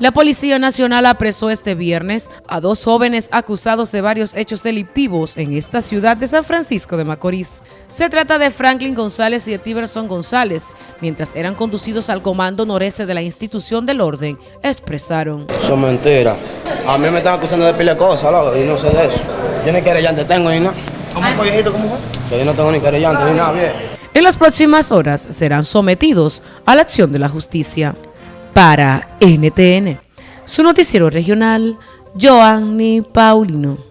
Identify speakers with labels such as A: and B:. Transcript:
A: La Policía Nacional apresó este viernes a dos jóvenes acusados de varios hechos delictivos en esta ciudad de San Francisco de Macorís. Se trata de Franklin González y de Tiberson González, mientras eran conducidos al comando noreste de la institución del orden, expresaron.
B: Eso es mentira. A mí me están acusando de pile cosas, loco, y no sé de eso. Yo ni querellante tengo ni nada. ¿Cómo fue, viejito? ¿Cómo fue? Que yo no tengo ni querellante ni nada, bien.
A: En las próximas horas serán sometidos a la acción de la justicia para NTN. Su noticiero regional, Joanny Paulino.